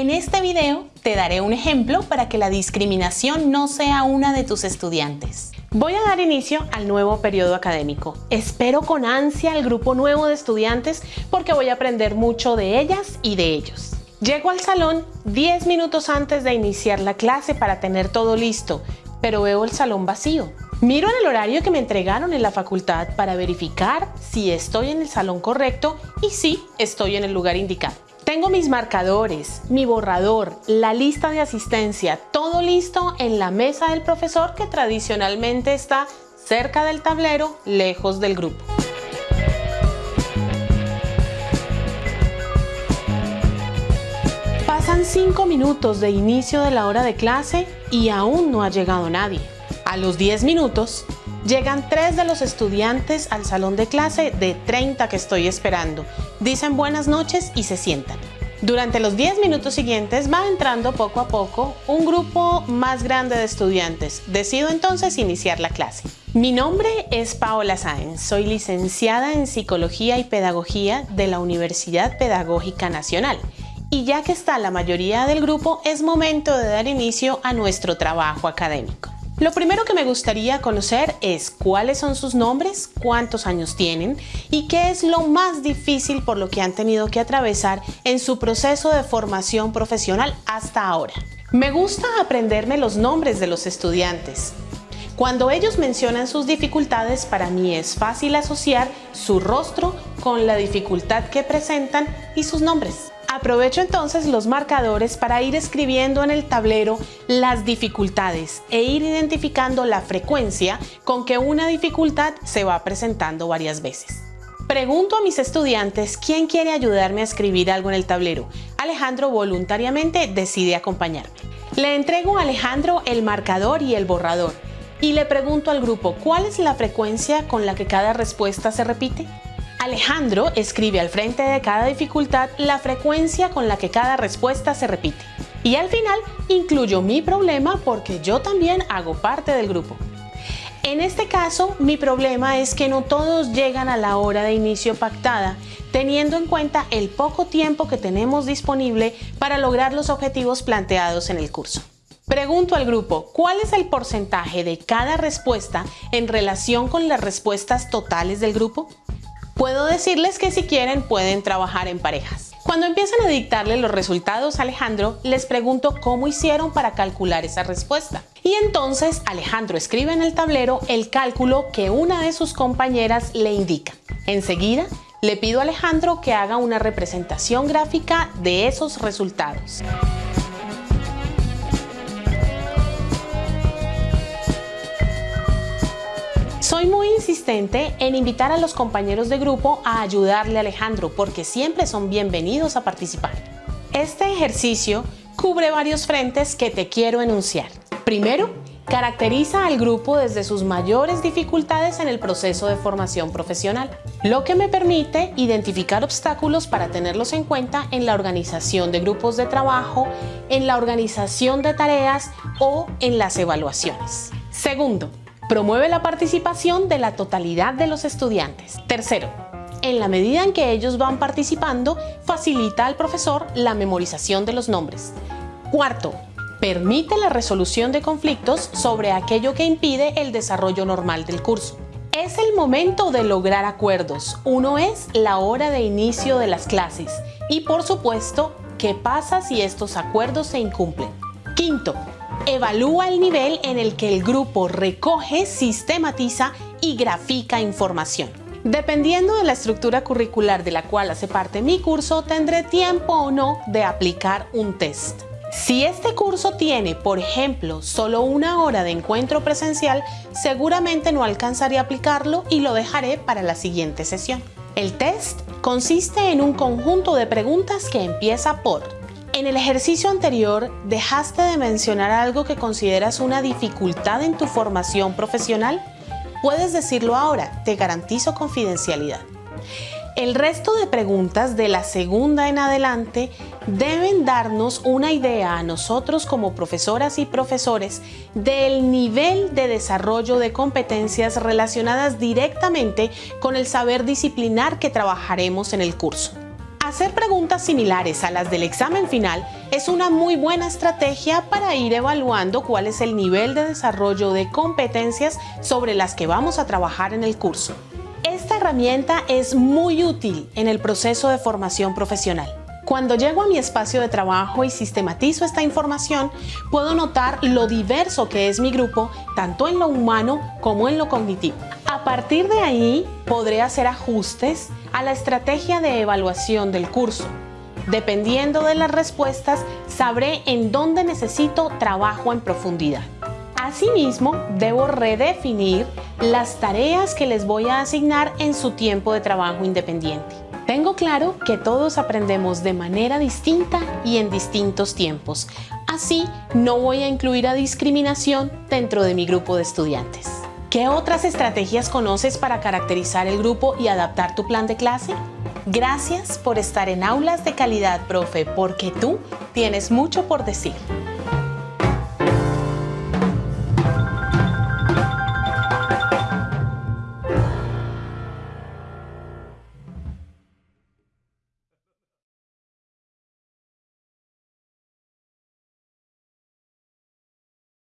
En este video te daré un ejemplo para que la discriminación no sea una de tus estudiantes. Voy a dar inicio al nuevo periodo académico. Espero con ansia al grupo nuevo de estudiantes porque voy a aprender mucho de ellas y de ellos. Llego al salón 10 minutos antes de iniciar la clase para tener todo listo, pero veo el salón vacío. Miro en el horario que me entregaron en la facultad para verificar si estoy en el salón correcto y si estoy en el lugar indicado. Tengo mis marcadores, mi borrador, la lista de asistencia, todo listo en la mesa del profesor que tradicionalmente está cerca del tablero, lejos del grupo. Pasan 5 minutos de inicio de la hora de clase y aún no ha llegado nadie. A los 10 minutos, Llegan tres de los estudiantes al salón de clase de 30 que estoy esperando. Dicen buenas noches y se sientan. Durante los 10 minutos siguientes va entrando poco a poco un grupo más grande de estudiantes. Decido entonces iniciar la clase. Mi nombre es Paola Sáenz, soy licenciada en Psicología y Pedagogía de la Universidad Pedagógica Nacional. Y ya que está la mayoría del grupo, es momento de dar inicio a nuestro trabajo académico. Lo primero que me gustaría conocer es cuáles son sus nombres, cuántos años tienen y qué es lo más difícil por lo que han tenido que atravesar en su proceso de formación profesional hasta ahora. Me gusta aprenderme los nombres de los estudiantes. Cuando ellos mencionan sus dificultades, para mí es fácil asociar su rostro con la dificultad que presentan y sus nombres. Aprovecho entonces los marcadores para ir escribiendo en el tablero las dificultades e ir identificando la frecuencia con que una dificultad se va presentando varias veces. Pregunto a mis estudiantes quién quiere ayudarme a escribir algo en el tablero. Alejandro voluntariamente decide acompañarme. Le entrego a Alejandro el marcador y el borrador y le pregunto al grupo cuál es la frecuencia con la que cada respuesta se repite. Alejandro escribe al frente de cada dificultad la frecuencia con la que cada respuesta se repite. Y al final incluyo mi problema porque yo también hago parte del grupo. En este caso, mi problema es que no todos llegan a la hora de inicio pactada, teniendo en cuenta el poco tiempo que tenemos disponible para lograr los objetivos planteados en el curso. Pregunto al grupo, ¿cuál es el porcentaje de cada respuesta en relación con las respuestas totales del grupo? Puedo decirles que si quieren pueden trabajar en parejas. Cuando empiezan a dictarle los resultados a Alejandro, les pregunto cómo hicieron para calcular esa respuesta. Y entonces Alejandro escribe en el tablero el cálculo que una de sus compañeras le indica. Enseguida, le pido a Alejandro que haga una representación gráfica de esos resultados. En invitar a los compañeros de grupo a ayudarle a Alejandro porque siempre son bienvenidos a participar. Este ejercicio cubre varios frentes que te quiero enunciar. Primero, caracteriza al grupo desde sus mayores dificultades en el proceso de formación profesional, lo que me permite identificar obstáculos para tenerlos en cuenta en la organización de grupos de trabajo, en la organización de tareas o en las evaluaciones. Segundo, Promueve la participación de la totalidad de los estudiantes. Tercero, en la medida en que ellos van participando, facilita al profesor la memorización de los nombres. Cuarto, permite la resolución de conflictos sobre aquello que impide el desarrollo normal del curso. Es el momento de lograr acuerdos. Uno es la hora de inicio de las clases y por supuesto, ¿qué pasa si estos acuerdos se incumplen? Quinto, Evalúa el nivel en el que el grupo recoge, sistematiza y grafica información. Dependiendo de la estructura curricular de la cual hace parte mi curso, tendré tiempo o no de aplicar un test. Si este curso tiene, por ejemplo, solo una hora de encuentro presencial, seguramente no alcanzaré a aplicarlo y lo dejaré para la siguiente sesión. El test consiste en un conjunto de preguntas que empieza por en el ejercicio anterior, ¿dejaste de mencionar algo que consideras una dificultad en tu formación profesional? Puedes decirlo ahora, te garantizo confidencialidad. El resto de preguntas de la segunda en adelante deben darnos una idea a nosotros como profesoras y profesores del nivel de desarrollo de competencias relacionadas directamente con el saber disciplinar que trabajaremos en el curso. Hacer preguntas similares a las del examen final es una muy buena estrategia para ir evaluando cuál es el nivel de desarrollo de competencias sobre las que vamos a trabajar en el curso. Esta herramienta es muy útil en el proceso de formación profesional. Cuando llego a mi espacio de trabajo y sistematizo esta información, puedo notar lo diverso que es mi grupo, tanto en lo humano como en lo cognitivo. A partir de ahí, podré hacer ajustes a la estrategia de evaluación del curso. Dependiendo de las respuestas, sabré en dónde necesito trabajo en profundidad. Asimismo, debo redefinir las tareas que les voy a asignar en su tiempo de trabajo independiente. Tengo claro que todos aprendemos de manera distinta y en distintos tiempos. Así, no voy a incluir a discriminación dentro de mi grupo de estudiantes. ¿Qué otras estrategias conoces para caracterizar el grupo y adaptar tu plan de clase? Gracias por estar en Aulas de Calidad, profe, porque tú tienes mucho por decir.